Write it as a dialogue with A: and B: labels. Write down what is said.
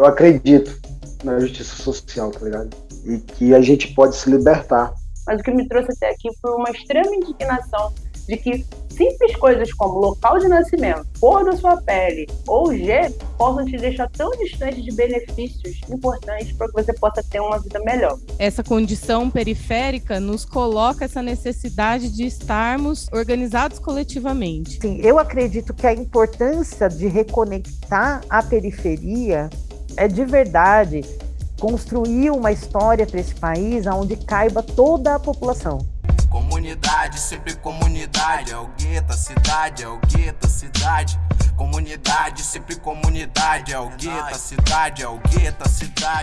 A: eu acredito na justiça social, tá ligado? E que a gente pode se libertar.
B: Mas o que me trouxe até aqui foi uma extrema indignação de que simples coisas como local de nascimento, cor da sua pele ou G possam te deixar tão distante de benefícios importantes para que você possa ter uma vida melhor.
C: Essa condição periférica nos coloca essa necessidade de estarmos organizados coletivamente.
D: Sim, eu acredito que a importância de reconectar a periferia é de verdade construir uma história para esse país onde caiba toda a população.
E: Comunidade, sempre comunidade. É o gueto, a cidade, é o gueto, a cidade. Comunidade, sempre comunidade. É o gueto, a cidade, é o gueto, a cidade.